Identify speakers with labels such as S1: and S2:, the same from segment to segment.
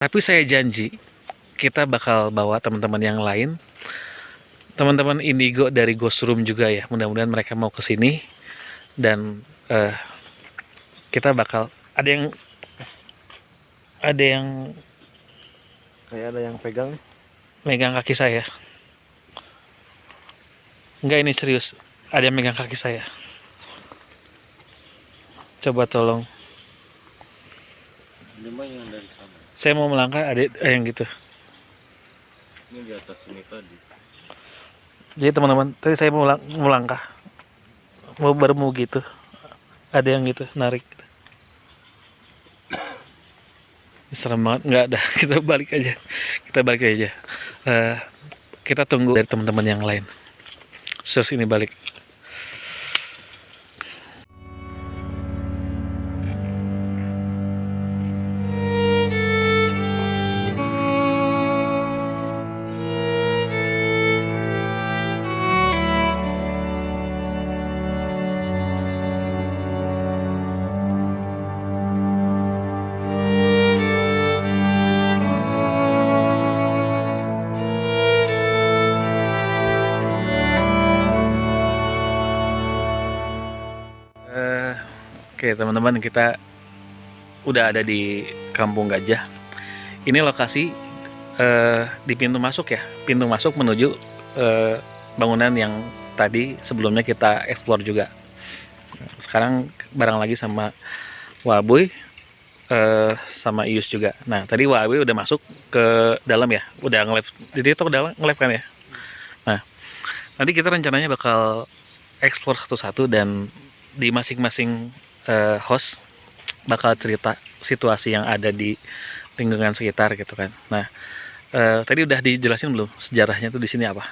S1: Tapi saya janji kita bakal bawa teman-teman yang lain. Teman-teman Indigo dari Ghost Room juga ya. Mudah-mudahan mereka mau ke sini dan eh, kita bakal ada yang ada yang
S2: Kayak ada yang pegang.
S1: megang kaki saya. Enggak ini serius. Ada yang megang kaki saya. Coba tolong.
S2: Lima yang dari.
S1: Saya mau melangkah ada eh, yang gitu.
S2: Ini di atas ini tadi.
S1: Jadi teman-teman, tadi saya mau, lang- mau baru mau gitu. Ada yang gitu, narik. Serem banget, nggak ada. Kita balik aja. Kita balik aja. Eh, kita tunggu dari teman-teman yang lain. Terus ini balik. Teman-teman kita udah ada di Kampung Gajah. Ini lokasi eh, di pintu masuk ya, pintu masuk menuju eh, bangunan yang tadi sebelumnya kita explore juga. Sekarang bareng lagi sama Wabuy eh, sama Ius juga. Nah tadi Wabuy udah masuk ke dalam ya, udah nge-live. Jadi itu dalam nge-live kan ya. Nah nanti kita rencananya bakal explore satu-satu dan di masing-masing eh, host bakal cerita situasi yang ada di lingkungan sekitar gitu kan. Nah, eh, tadi udah dijelasin belum sejarahnya tuh di sini apa?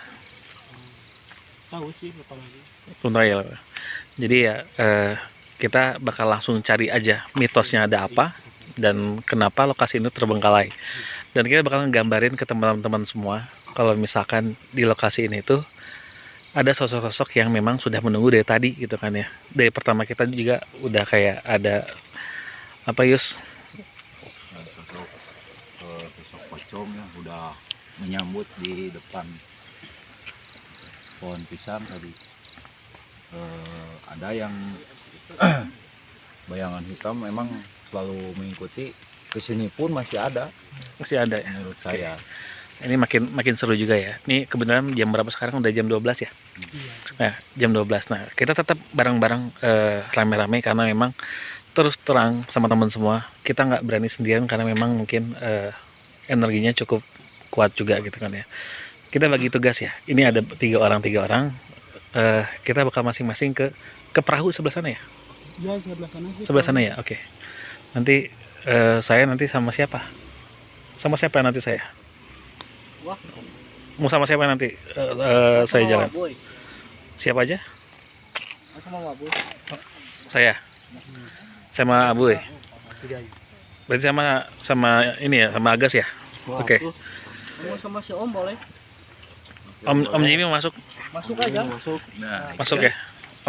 S3: tahu sih apa lagi
S1: ya. Jadi ya eh, kita bakal langsung cari aja mitosnya ada apa dan kenapa lokasi ini terbengkalai. Dan kita bakal nggambarin ke teman-teman semua kalau misalkan di lokasi ini tuh ada sosok-sosok yang memang sudah menunggu dari tadi gitu kan ya. Dari pertama kita juga udah kayak ada apa Yus?
S2: Ada sosok eh, sosok pocong yang udah menyambut di depan pohon pisang tadi. Eh, ada yang bayangan hitam memang selalu mengikuti ke sini pun masih ada
S1: Masih ada ya.
S2: menurut saya.
S1: Ini makin makin seru juga ya. Ini kebenaran jam berapa sekarang? Udah jam 12 ya.
S3: iya
S1: Nah, jam 12. Nah, kita tetap bareng-bareng eh, rame-rame karena memang terus terang sama teman semua. Kita nggak berani sendirian karena memang mungkin eh, energinya cukup kuat juga gitu kan ya. Kita bagi tugas ya. Ini ada tiga orang tiga orang. Eh, kita bakal masing-masing ke ke perahu sebelah sana ya.
S3: ya sebelah sana sih.
S1: Sebelah sana ya. Oke. Nanti eh, saya nanti sama siapa? Sama siapa nanti saya?
S3: Wah
S1: Mau sama siapa nanti eh, eh, saya
S3: Sama
S1: jalan?
S3: Waboy.
S1: Siapa aja?
S3: Aku sama Waboy.
S1: Saya. Sama Abu. Berarti sama sama ini ya, sama Agas ya. Oke.
S3: Mau sama si Om boleh?
S1: Om Om Jimmy mau masuk,
S3: Masuk aja.
S2: Masuk. Nah,
S1: masuk ya.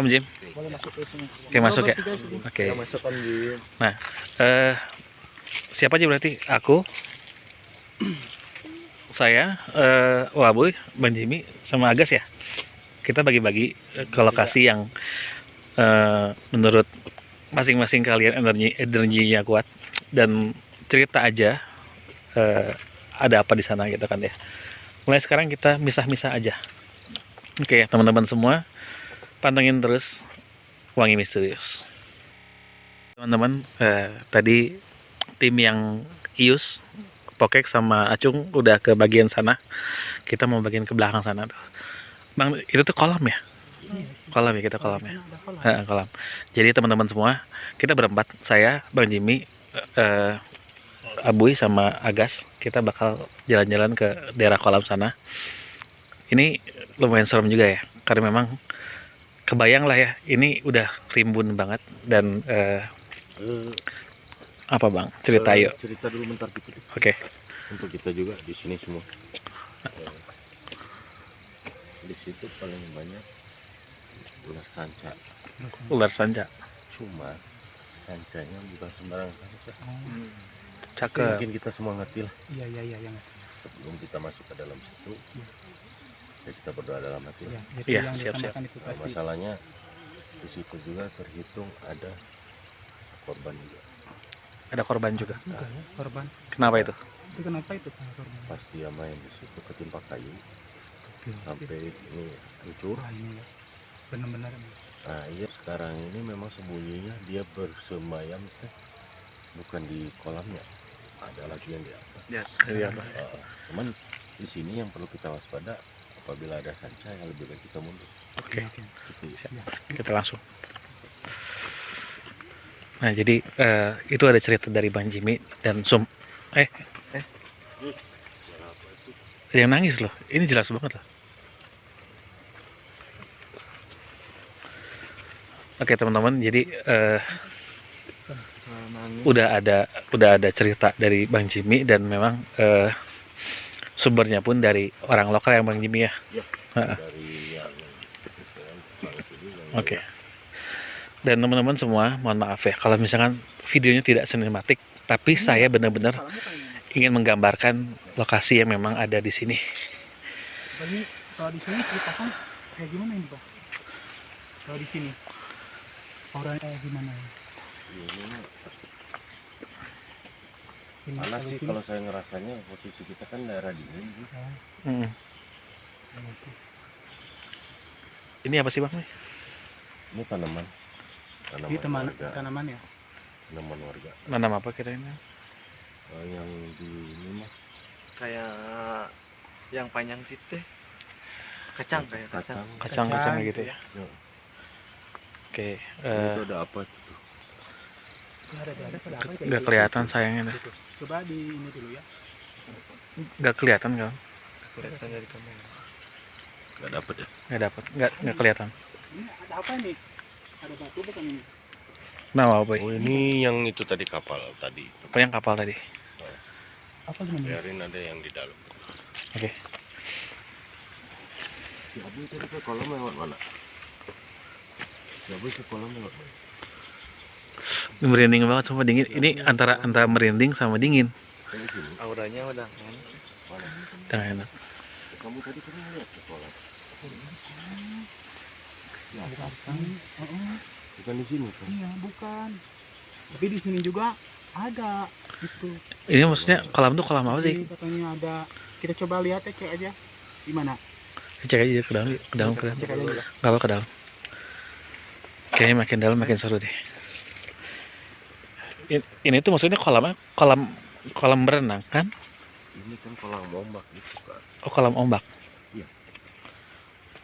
S1: Om Jim.
S3: Boleh masuk ke sini.
S1: Oke, masuk ya. Oke.
S2: kan di
S1: Eh siapa aja berarti? Aku saya eh Waboy, Bang Jimmy sama Agas ya. Kita bagi-bagi eh, ke lokasi yang eh menurut masing-masing kalian energi energinya kuat dan cerita aja eh ada apa di sana gitu kan ya. Mulai sekarang kita misah-misah aja. Oke, teman-teman semua pantengin terus Wangi Misterius. Teman-teman, eh, tadi tim yang Ius, Pokek sama Acung udah ke bagian sana. Kita mau bagian ke belakang sana tuh. Bang, itu tuh kolam ya? Kolam ya, kita kolam ya.
S3: Kolam.
S1: Kolam. Jadi teman-teman semua, kita berempat, saya, Bang Jimmy, eh, Abuy sama Agas, kita bakal jalan-jalan ke daerah kolam sana. Ini lumayan serem juga ya, karena memang kebayang lah ya, ini udah rimbun banget dan eh, apa bang? Cerita yuk.
S2: cerita dulu bentar dikit
S1: Oke.
S2: untuk kita juga di sini semua. Di situ paling banyak ular sanca.
S1: Ular sanca.
S2: cuma sancanya bukan sembarang sanca
S1: cakep.
S4: Mungkin kita semua ngerti lah.
S3: Iya iya iya yang
S4: sebelum kita masuk ke dalam situ ya kita berdoa dalam hati
S3: ya,
S1: Iya,
S3: yang
S1: siap,
S3: itu
S4: Nah,
S3: pasti
S4: masalahnya di situ juga terhitung ada korban juga
S1: ada korban juga
S3: juga ya korban.
S1: kenapa itu
S3: Itu kenapa itu korban?
S4: pasti yang main di situ ketimpa kayu
S3: Oke.
S4: sampai ini hancur
S3: Wah ini ya benar-benar
S4: nah iya sekarang ini memang sembunyinya dia bersemayam teh bukan di kolamnya ada lagi yang di atas
S1: Di atas.
S4: Ah, cuman di sini yang perlu kita waspada apabila ada sanca yang lebih baik kita mundur
S1: oke
S3: Oke.
S4: Gitu ya.
S1: Siap. kita langsung nah jadi eh, itu ada cerita dari Bang Jimmy dan Sum. Eh. Ada yang nangis loh. Ini jelas banget loh. Oke teman-teman jadi eh, udah ada udah ada cerita dari Bang Jimmy dan memang eh, sumbernya pun dari orang lokal yang Bang Jimmy ya? Heeh.
S4: dari yang Bang Sudi yang
S1: Oke. Dan teman-teman semua, mohon maaf ya kalau misalkan videonya tidak sinematik, tapi saya benar-benar ingin menggambarkan lokasi yang memang ada di sini.
S3: Ini kalau di sini ceritakan kayak gimana ini pak? Kalau di sini orangnya kayak gimana? ya?
S4: panas sih
S3: sini,
S4: kalau saya ngerasanya posisi kita kan daerah dingin
S3: ya,
S1: Hmm.
S3: gitu.
S1: Ini apa sih bang?
S4: ini tanaman tanaman
S3: Ini teman
S4: warga
S3: tanaman ya?
S4: tanaman warga
S1: Nanam apa kira-kira?
S4: Eh, yang di ini mah
S5: kayak yang panjang itu teh kacang kayak kacang
S1: Kacang-kacang
S3: Kacang,
S1: gitu ya.
S4: Ya.
S1: Oke.
S4: Ini
S1: eh,
S4: itu ada apa
S3: Ini
S1: Nggak
S3: gitu?
S1: kelihatan sayangnya. dah.
S3: Gitu. Coba di ini dulu ya.
S1: Nggak kelihatan kan?
S5: kelihatan dari kamera
S4: nggak dapet ya
S1: Nggak dapat. Nggak nggak kelihatan.
S3: Ini ada apa ini? Ada batu bukan ini?
S1: Nama apa?
S4: oh ini yang itu tadi kapal tadi
S1: Apa yang kapal tadi?
S3: Apa namanya?
S4: biarin ada yang di dalam
S1: Oke.
S4: si Abu tadi ke kolam lewat mana si Abu ke kolam lewat mana
S1: Ini merinding banget sama dingin. Ini antara antara merinding sama dingin.
S5: auranya udah kan
S4: mana
S1: Yang enak.
S4: kamu tadi kan lihat ke kolam ya
S3: Bukan. Oh, oh,
S4: bukan di sini kan
S3: iya, bukan. Tapi di sini juga ada itu.
S1: Ini maksudnya kolam tuh kolam apa sih?
S3: Katanya ada. Kita coba lihat ya, cek aja. Di mana?
S1: Cek aja ke dalam, ke dalam, ke dalam.
S3: Cek aja dulu.
S1: Gak apa ke dalam. Kayaknya makin dalam makin seru deh. Ini tuh maksudnya kolam kolam kolam berenang kan?
S4: ini kan kolam ombak gitu kan
S1: Oh kolam ombak.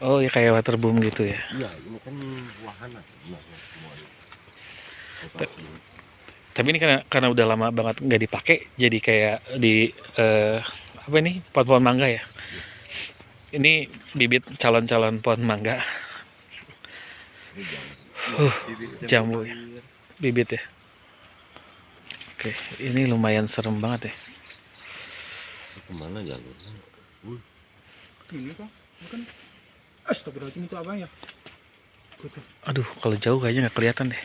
S1: Oh ya kayak waterboom gitu ya.
S4: iya ini kan wahana sebenarnya semuanya.
S1: Tapi ini karena karena udah lama banget nggak dipakai, jadi kayak di eh, apa ini pohon-pohon mangga ya. Ini bibit calon-calon pohon mangga,
S4: Ini jangan
S1: jambu ya. bibit ya. Oke, ini lumayan serem banget ya.
S4: ke mana jalurnya
S3: Ini kan? Bukan. Astagfirullahaladzim itu apa ya? Gitu.
S1: Aduh, kalau jauh kayaknya nggak kelihatan deh.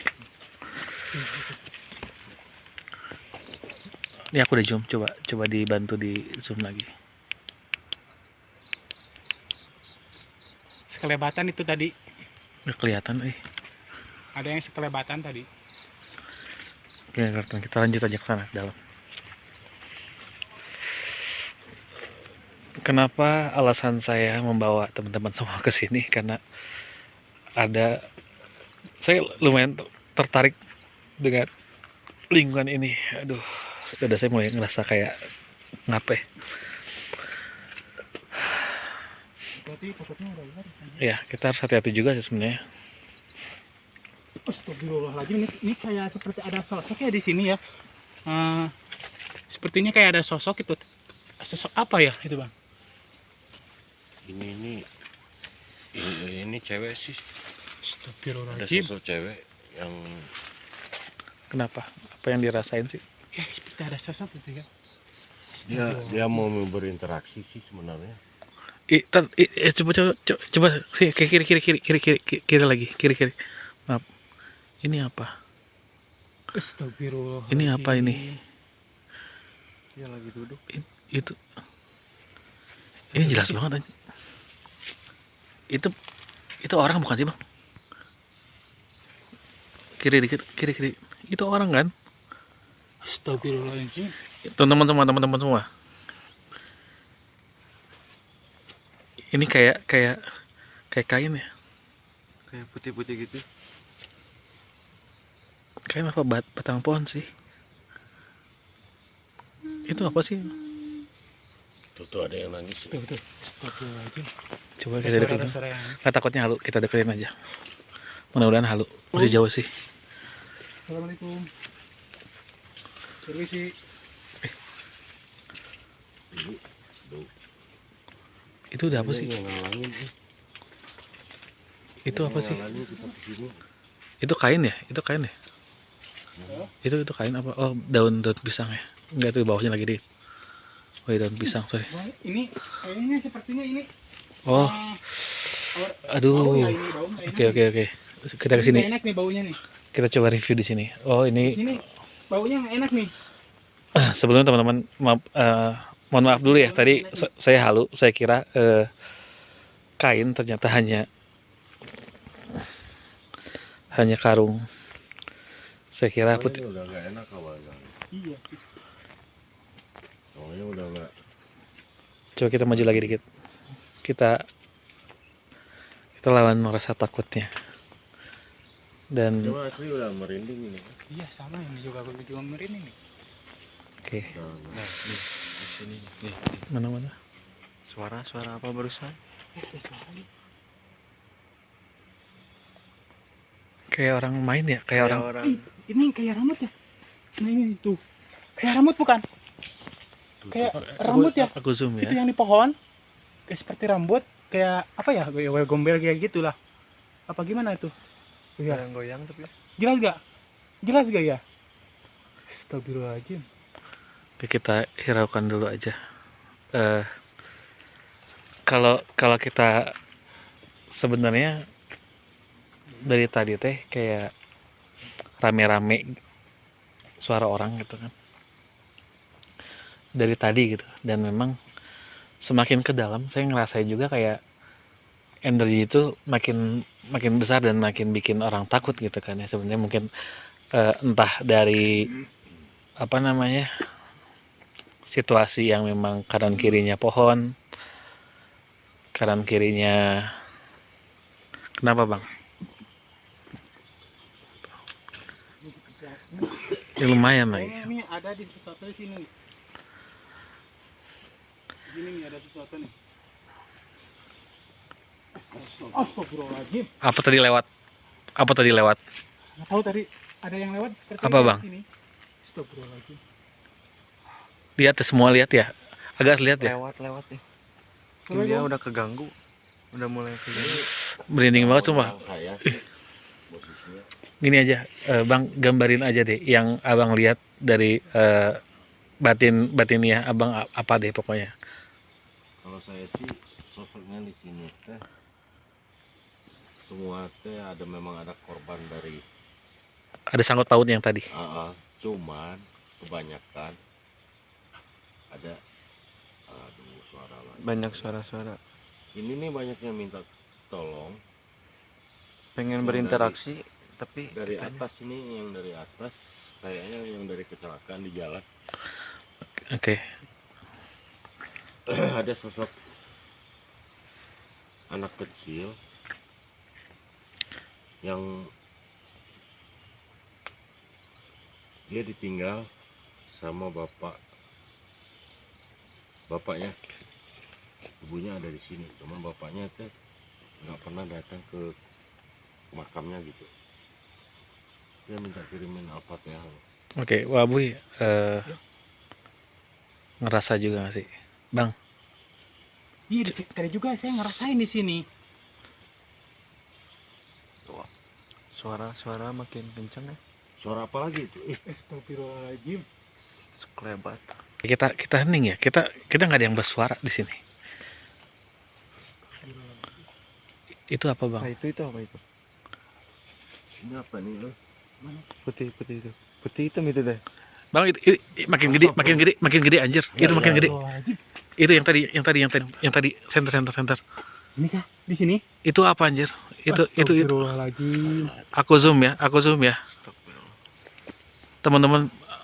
S1: Ini aku udah zoom, coba coba dibantu di zoom lagi.
S3: Sekelebatan itu tadi.
S1: Nggak kelihatan, eh.
S3: Ada yang sekelebatan tadi.
S1: Oke. Kita lanjut aja ke sana ke dalam. Kenapa alasan saya membawa teman-teman semua ke sini? Karena ada saya lumayan tertarik dengan lingkungan ini. Aduh, udah saya mulai ngerasa kayak ngapain?
S3: Berarti takutnya ada ular.
S1: Ya, kita harus hati-hati juga sih sebenarnya.
S3: Astagfirullahaladzim ini, ini kayak seperti ada sosok ya di sini ya. Eh, sepertinya kayak ada sosok itu. Sosok apa ya itu bang?
S4: Ini ini ini, ini cewek sih ada sosok cewek yang
S1: Kenapa? Apa yang dirasain sih?
S3: Ya seperti ada sosok gitu ya.
S4: dia dia mau berinteraksi sih sebenarnya
S1: I, tar, i, eh, coba coba coba, coba sih ke kiri kiri kiri kiri kiri kiri, kiri lagi kiri kiri. Maaf. Ini apa?
S3: Astagfirullahaladzim.
S1: Ini apa ini?
S5: Dia lagi duduk.
S1: itu ini jelas banget itu itu orang bukan sih bang? Kiri dikit kiri kiri. Itu orang kan?
S3: Astagfirullahaladzim.
S1: teman-teman semua teman-teman semua. Ini kayak kayak kayak kain ya?
S5: Kayak putih-putih gitu.
S1: kayak apa? Bat, batang pohon sih. Itu apa sih
S4: Tuh, tuh ada yang nangis.
S3: Tuh, tuh. Astagfirullahaladzim.
S1: coba
S3: Ada
S1: kita deketin
S3: ada suara yang...
S1: Nggak takutnya halu kita deketin aja mudah-mudahan halu masih jauh sih
S3: Assalamualaikum. Permisi.
S4: Ini, tuh.
S1: itu udah apa sih
S4: eh.
S1: itu apa
S4: yang
S1: sih itu kain ya itu kain ya itu itu kain apa oh daun daun pisang ya enggak itu di bawahnya lagi di oh iya, daun pisang sorry
S3: Wah, ini kayaknya sepertinya ini.
S1: oh
S3: bau
S1: aduh oke oke oke kita
S3: Ini
S1: ke sini
S3: nggak enak nih baunya nih.
S1: kita coba review di sini oh
S3: Di
S1: ini
S3: sini baunya enak nih.
S1: sebelumnya teman-teman maaf eh, mohon maaf dulu ya tadi sa- saya halu saya kira eh, kain ternyata hanya hanya karung saya kira putih
S4: udah gak enak awalnya.
S3: Iya sih.
S4: Awalnya udah gak
S1: coba kita maju lagi dikit kita kita lawan rasa takutnya dan
S4: Cuma asli udah merinding ini.
S3: Iya sama ini juga aku juga merinding nih.
S1: oke
S4: udah.
S5: Nah, nih. Di sini nih. Nih.
S1: mana mana
S5: Suara-suara apa barusan?
S3: Eh, nih.
S1: kayak orang main ya kayak orang
S5: orang.
S3: Ih, ini kayak rambut ya. Nah ini tuh. Kayak rambut bukan? Kayak rambut ya.
S1: aku zoom
S3: Itu
S1: ya
S3: yang di pohon. Kayak seperti rambut. Kayak apa ya? Kayak gombel kayak gitulah. Apa gimana itu? Iya.
S5: Goyang-goyang tapi.
S3: Jelas gak? Jelas gak ya? Astagfirullahaladzim.
S1: Oke, kita hiraukan dulu aja eh kalau kalau kita sebenarnya dari tadi teh kayak rame-rame suara orang gitu kan dari tadi gitu. Dan memang semakin ke dalam saya ngerasain juga kayak energi itu makin makin besar dan makin bikin orang takut gitu kan ya. Sebenarnya mungkin eh, entah dari apa namanya situasi yang memang kanan kirinya pohon kanan kirinya kenapa bang? Ya, lumayan lagi.
S3: Ini ada di sini. Gini nih ada sesuatu nih. Astagfirullahaladzim.
S1: apa tadi lewat apa tadi lewat
S3: Nggak tahu tadi ada yang lewat seperti
S1: Apa,
S3: ini
S1: Bang?
S3: Astagfirullahaladzim.
S1: lihat ya, semua lihat ya agak lihat ya
S5: Lewat-lewat nih.
S3: Coba,
S5: Dia udah keganggu. Udah mulai keganggu.
S1: merinding banget
S4: posisinya.
S1: gini aja eh, bang gambarin aja deh yang abang lihat dari eh, batin batinnya abang apa deh pokoknya
S4: Kalau saya sih sosoknya di sini teh semua teh ada memang ada korban dari
S1: ada sangkut paut yang tadi?
S4: AA, cuman kebanyakan ada aduh suara lagi.
S5: Banyak suara-suara.
S4: Ini nih banyaknya minta tolong.
S5: Pengen
S4: Yang
S5: berinteraksi tapi
S4: dari
S5: kitanya-
S4: atas ini yang dari atas kayaknya yang dari kecelakaan di jalan.
S1: Oke
S4: ada sosok anak kecil yang dia ditinggal sama bapak. Bapaknya ibunya ada di sini. Cuman bapaknya teh nggak pernah datang ke makamnya gitu. Dia minta kirimin alfatnya.
S1: Oke, Wah Buy, eh, ngerasa juga sih?
S3: Iya, di sini- tadi juga saya ngerasain di sini.
S5: suara-suara makin kenceng ya.
S4: suara apa lagi itu
S3: Astagfirullahaladzim.
S5: Sekelebat.
S1: Kita kita hening ya. Kita kita nggak ada yang bersuara di sini. Itu apa
S5: Nah,
S1: bang?
S5: itu itu apa itu?
S4: ini apa nih lo
S5: Putih putih itu. Putih hitam itu deh.
S1: Bang, itu, itu- makin gede, makin gede, makin gede anjir.
S4: Ya,
S1: itu makin
S4: ya.
S1: gede. Itu yang tadi, yang tadi, yang tadi, yang tadi center, center, center.
S3: Ini kah? Di sini?
S1: Itu apa anjir? Itu, itu, itu.
S3: Astagfirullahaladzim.
S1: Aku zoom ya, aku zoom ya.
S5: Astagfirullah.
S1: Teman-teman,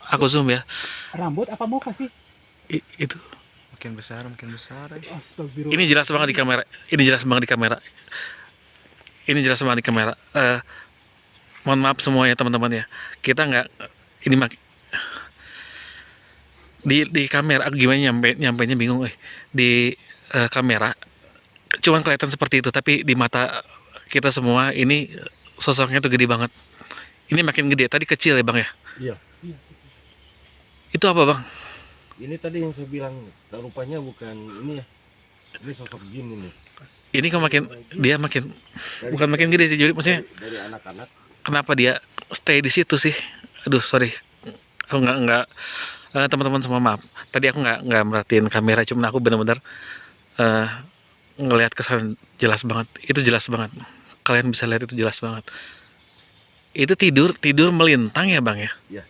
S1: aku zoom ya.
S3: Rambut apa muka sih?
S1: I- itu.
S5: Makin besar, makin besar. eh.
S3: Astagfirullah.
S1: Ini jelas banget di kamera. Ini jelas banget di kamera. Ini jelas banget di kamera. Eh, mohon maaf semuanya teman-teman ya. Kita nggak ini mak di di kamera aku gimana nyampe nyampainya bingung eh di eh, kamera. Cuman kelihatan seperti itu tapi di mata kita semua ini sosoknya tuh gede banget. Ini makin gede. Tadi kecil ya bang ya?
S4: Iya.
S1: itu apa bang?
S4: Ini tadi yang saya bilang, rupanya bukan ini ya. Ini sosok jin ini.
S1: ini kok makin dia makin
S4: Dari-
S1: bukan makin gede sih jadi maksudnya
S4: dari, dari anak-anak.
S1: kenapa dia stay di situ sih? Aduh sorry. Aku nggak nggak eh, teman-teman semua maaf. Tadi aku nggak nggak merhatiin kamera cuma aku benar-benar eh ngelihat kesan jelas banget. Itu jelas banget. Kalian bisa lihat itu jelas banget. Itu tidur tidur melintang ya bang ya?
S4: Iya.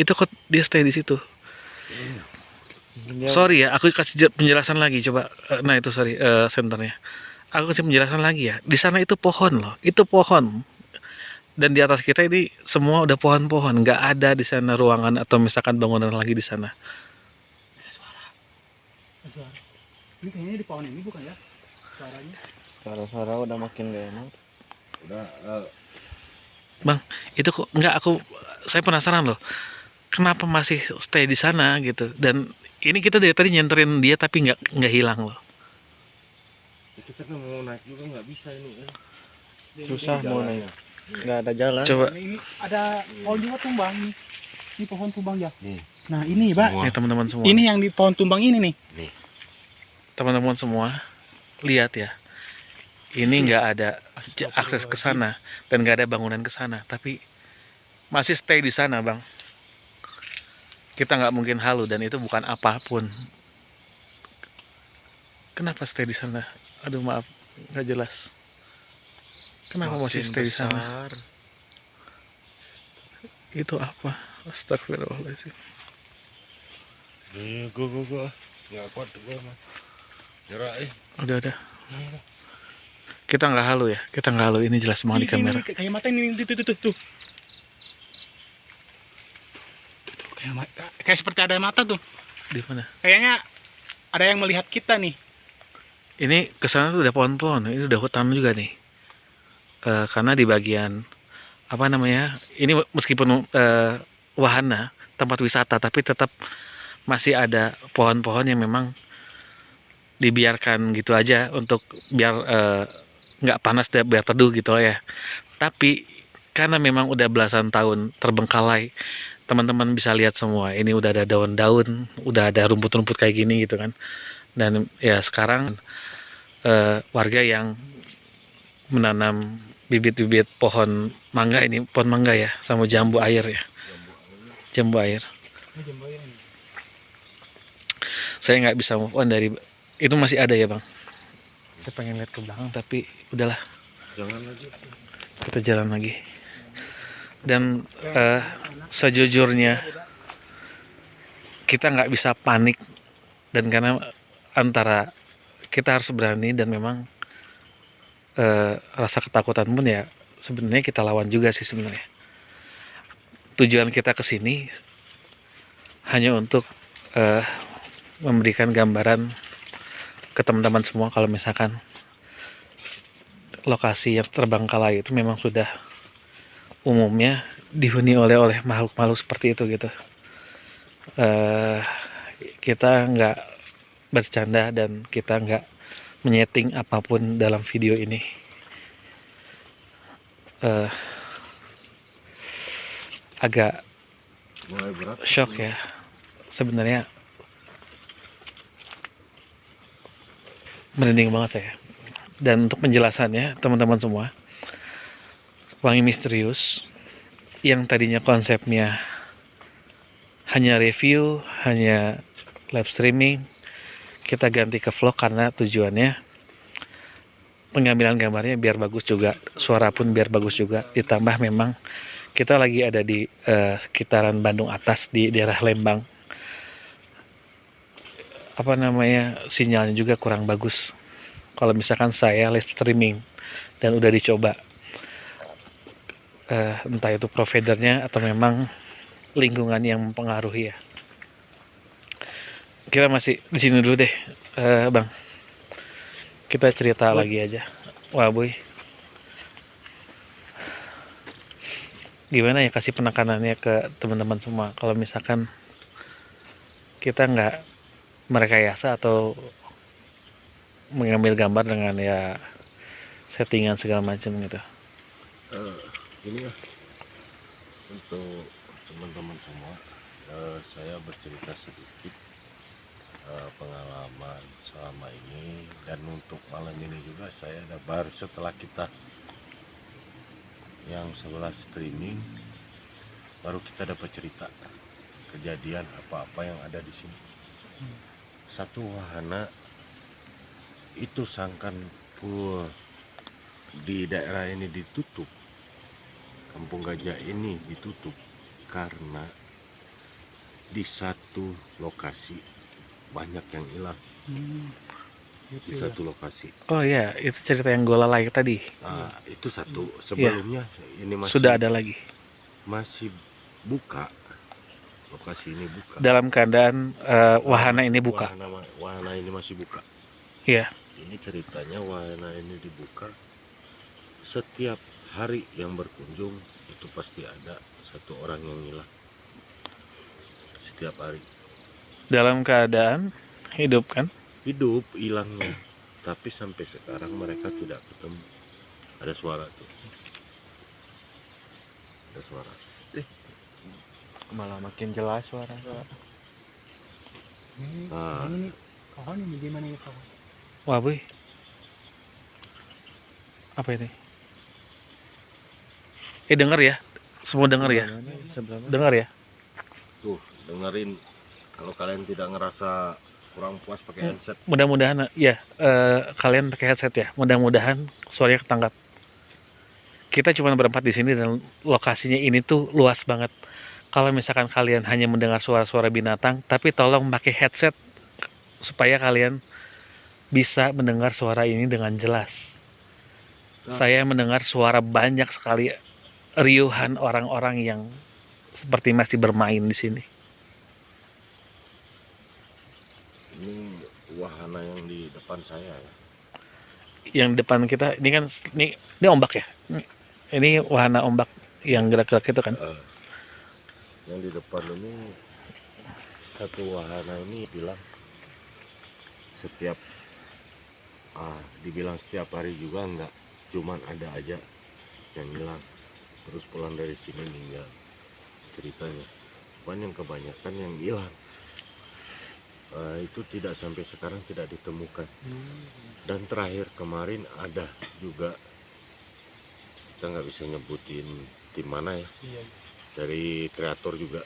S1: itu kok dia stay di situ?
S5: Dia
S1: sorry ya aku kasih je- penjelasan lagi. Coba Eh, nah itu sorry eh, senternya. Aku kasih penjelasan lagi ya. Di sana itu pohon loh. Itu pohon dan di atas kita ini semua udah pohon-pohon nggak ada di sana ruangan atau misalkan bangunan lagi di sana
S3: Suara. Ini kayaknya di pohon ini bukan ya? Suaranya.
S5: suara-suara udah makin gak enak.
S4: udah eh,
S1: itu kok nggak aku saya penasaran loh kenapa masih stay di sana gitu dan ini kita dari tadi nyenterin dia tapi nggak nggak hilang loh
S4: kita kan mau naik juga nggak bisa ini kan.
S5: Susah mau naik. Nggak ada jalan.
S1: coba.
S3: Ini ada pohon juga tumbang. Nih. Ini pohon tumbang ya.
S4: Nih.
S3: Nah ini pak.
S1: Ya teman-teman semua.
S3: Ini yang di pohon tumbang ini nih.
S1: teman-teman semua lihat ya. Ini nggak ada akses ke sana dan nggak ada bangunan ke sana. Tapi masih stay di sana bang. Kita nggak mungkin halu dan itu bukan apa pun. Kenapa stay di sana? Aduh maaf. Nggak jelas kenapa masih
S5: Makin
S1: stay di sana? itu apa? Astagfirullahaladzim.
S4: Nih, gua gua gua. Nggak kuat gua mah. Nyerah eh.
S1: udah udah. Kita nggak halu ya? Kita nggak halu. Ini jelas banget di kamera.
S3: ini, kayak mata ini tuh tuh tuh tuh. tuh. Tuh, tuh, Kayak, mata, kayak seperti ada mata tuh.
S1: di mana?
S3: Kayaknya ada yang melihat kita nih.
S1: ini ke sana tuh udah pohon-pohon. Ini udah hutan juga nih Eh, karena di bagian apa namanya ini meskipun eh, wahana tempat wisata tapi tetap masih ada pohon-pohon yang memang dibiarkan gitu aja untuk biar eh, nggak panas dan biar teduh gitu ya. Tapi karena memang udah belasan tahun terbengkalai teman-teman bisa lihat semua ini udah ada daun-daun udah ada rumput-rumput kayak gini gitu kan. Dan ya sekarang eh, warga yang menanam bibit-bibit pohon mangga ini pohon mangga ya sama jambu air ya. Jambu air. Saya nggak bisa move on dari itu masih ada ya bang? Saya pengen lihat ke belakang. Tapi udahlah.
S4: Jangan lagi.
S1: kita jalan lagi. Dan eh, sejujurnya kita nggak bisa panik. Dan karena antara kita harus berani dan memang eh, rasa ketakutan pun ya sebenarnya kita lawan juga sih sebenarnya tujuan kita ke sini hanya untuk eh, memberikan gambaran ke teman-teman semua kalau misalkan lokasi yang terbengkalai itu memang sudah umumnya dihuni oleh oleh makhluk-makhluk seperti itu gitu. eh kita nggak bercanda dan kita nggak menyeting apa pun dalam video ini. eh agak
S4: Mulai berat.
S1: shock ya sebenarnya merinding banget saya dan untuk penjelasannya teman-teman semua wangi misterius yang tadinya konsepnya hanya review hanya live streaming kita ganti ke vlog karena tujuannya pengambilan gambarnya biar bagus juga suara pun biar bagus juga. Ditambah memang kita lagi ada di eh, sekitaran Bandung Atas di daerah Lembang. Apa namanya sinyalnya juga kurang bagus. Kalau misalkan saya live streaming dan udah dicoba eh, entah itu providernya atau memang lingkungan yang mempengaruhi ya kita masih di sini dulu deh eh, bang. Kita cerita lagi aja. Wah boy. Gimana ya kasih penekanannya ke teman-teman semua? Kalau misalkan kita nggak merekayasa atau mengambil gambar dengan ya settingan segala macam gitu.
S4: Eh, ini ya untuk teman-teman semua eh, saya bercerita sedikit pengalaman selama ini. Dan untuk malam ini juga saya ada baru setelah kita yang sebelah streaming baru kita dapat cerita kejadian apa-apa yang ada di sini. Satu wahana itu sangkan full di daerah ini ditutup kampung gajah ini ditutup karena di satu lokasi banyak yang hilang.
S3: Hmm,
S4: di
S3: gitu ya.
S4: satu lokasi.
S1: Oh ya itu cerita yang gue lalai tadi.
S4: Ah, itu satu. Sebelumnya ini masih
S1: sudah ada lagi.
S4: masih buka. Lokasi ini buka.
S1: Dalam keadaan eh, wahana ini buka.
S4: Wahana, wahana ini masih buka.
S1: Iya.
S4: ini ceritanya wahana ini dibuka. Setiap hari yang berkunjung itu pasti ada satu orang yang hilang. Setiap hari
S1: dalam keadaan hidup kan?
S4: Hidup hilangnya tapi sampai sekarang mereka tidak ketemu. Ada suara tuh. Ada suara.
S5: Malah makin jelas suara.
S3: Ini,
S4: Ah.
S3: ini nih, kawan ini gimana ya kawan?
S1: wah boy. Apa ini? Eh denger ya. Semua denger ya. Dengar ya.
S4: Tuh dengerin kalau kalian tidak ngerasa kurang puas pakai headset.
S1: Mudah-mudahan ya eh, kalian pakai headset ya. Mudah-mudahan suaranya ketangkap. Kita cuma berempat di sini dan lokasinya ini tuh luas banget. Kalau misalkan kalian hanya mendengar suara-suara binatang tapi tolong pakai headset supaya kalian bisa mendengar suara ini dengan jelas.
S5: Nah.
S1: saya mendengar suara banyak sekali riuhan orang-orang yang seperti masih bermain di sini
S4: ini wahana yang di depan saya ya.
S1: Yang depan kita ini kan ini ini ombak ya? Ini- wahana ombak yang gerak-gerak itu kan?
S4: Eh, yang di depan ini satu wahana ini bilang setiap ah dibilang setiap hari juga enggak cuman ada aja yang hilang. Terus pulang dari sini meninggal ceritanya. Cuman yang kebanyakan yang hilang Eh, itu tidak sampai sekarang tidak ditemukan. Dan terakhir kemarin ada juga kita nggak bisa nyebutin tim mana ya
S3: Iya.
S4: dari kreator juga.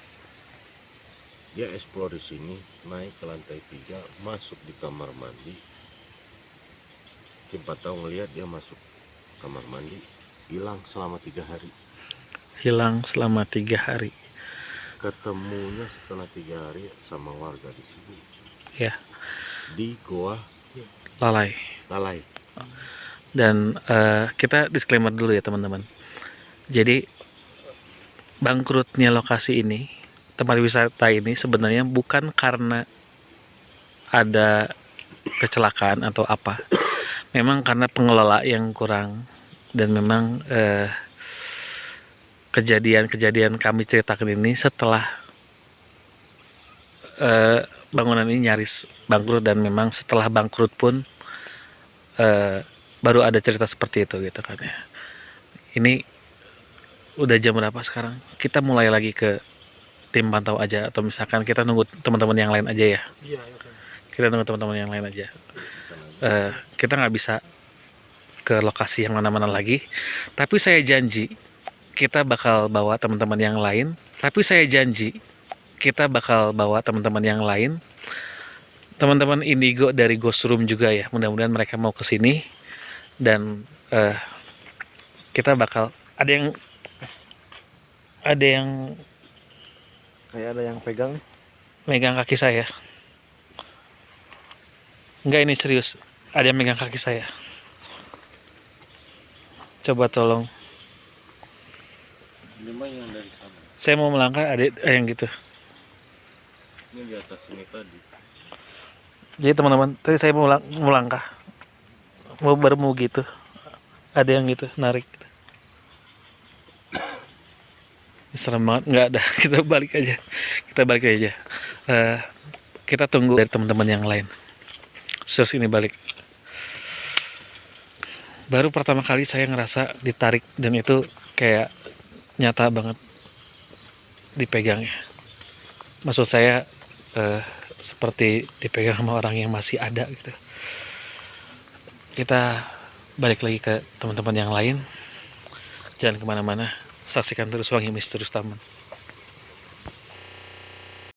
S4: Dia explore di sini naik ke lantai tiga masuk di kamar mandi. Kim tahu ngelihat dia masuk kamar mandi hilang selama tiga hari.
S1: Hilang selama tiga hari.
S4: Ketemunya setelah tiga hari sama warga di sini
S1: Ya.
S4: di goa.
S1: Lalai.
S4: Lalai.
S1: Dan eh, kita disclaimer dulu ya teman-teman. Jadi bangkrutnya lokasi ini tempat wisata ini sebenarnya bukan karena ada kecelakaan atau apa. Memang karena pengelola yang kurang. Dan memang eh, kejadian-kejadian kami ceritakan ini setelah eh, bangunan ini nyaris bangkrut dan memang setelah bangkrut pun eh, baru ada cerita seperti itu gitu kan ya. Ini udah jam berapa sekarang? Kita mulai lagi ke tim pantau aja atau misalkan kita nunggu teman-teman yang lain aja ya.
S3: Iya, oke.
S1: Kita nunggu teman-teman yang lain aja. Eh, kita nggak bisa ke lokasi yang mana-mana lagi. Tapi saya janji kita bakal bawa teman-teman yang lain. Tapi saya janji kita bakal bawa teman-teman yang lain. Teman-teman Indigo dari Ghost Room juga ya. Mudah-mudahan mereka mau ke sini dan eh, kita bakal ada yang ada yang
S5: kayak ada yang pegang
S1: megang kaki saya. Enggak ini serius. Ada yang megang kaki saya. Coba tolong.
S4: Ini mah yang dari sana.
S1: Saya mau melangkah ada eh, yang gitu.
S4: Ini di atas ini tadi.
S1: Jadi teman-teman, tadi saya mau, lang- mau mau gitu. Ada yang gitu, narik. Ini Serem banget, nggak ada. Kita balik aja. Kita balik aja. Eh, kita tunggu dari teman-teman yang lain. Terus ini balik. Baru pertama kali saya ngerasa ditarik dan itu kayak nyata banget dipegangnya. Maksud saya eh, seperti dipegang sama orang yang masih ada gitu. Kita balik lagi ke teman-teman yang lain. Jangan ke mana-mana. Saksikan terus Wangi Misterius Taman.